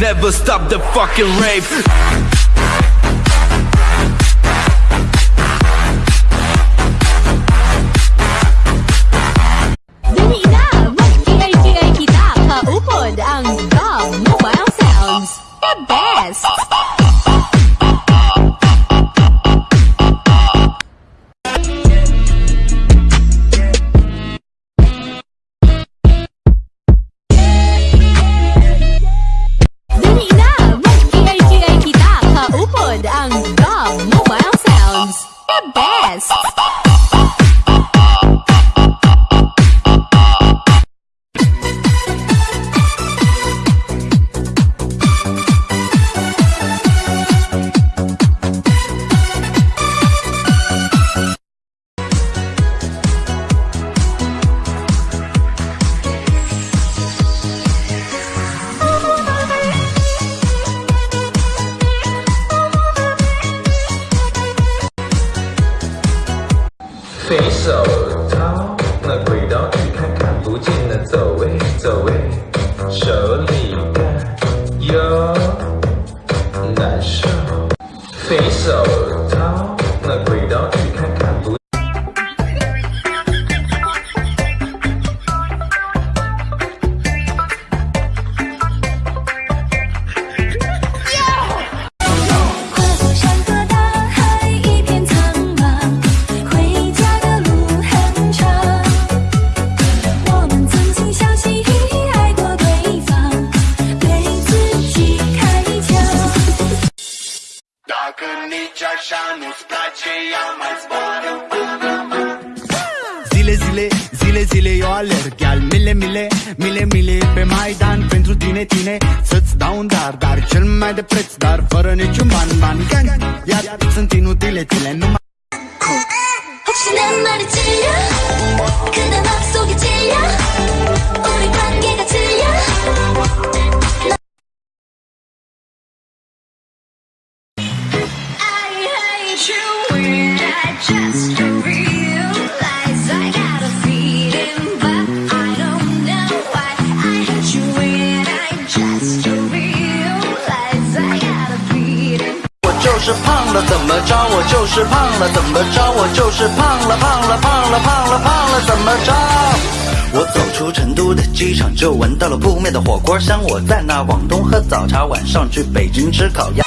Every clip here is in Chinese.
Never stop the fucking rave. Pod ang 随手掏那轨道去看看不见的走位走位，手里干有难受。随手 Dacă nici așa nu-ți place, ea mai zboară Zile, zile, zile, zile eu alerg. Al mile, mile, mile, mile pe Maidan. Pentru tine, tine, să-ți dau un dar. Dar cel mai de preț, dar fără niciun ban, ban Gang, iar sunt inutile tine numai Cu, și 我就是胖了，怎么着？我就是胖了，怎么着？我就是胖了，胖了，胖了，胖了，胖了，怎么着？我走出成都的机场，就闻到了扑面的火锅香。我在那广东喝早茶，晚上去北京吃烤鸭。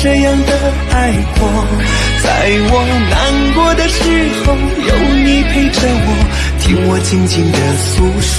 这样的爱过。在我难过的时候，有你陪着我，听我静静的诉说。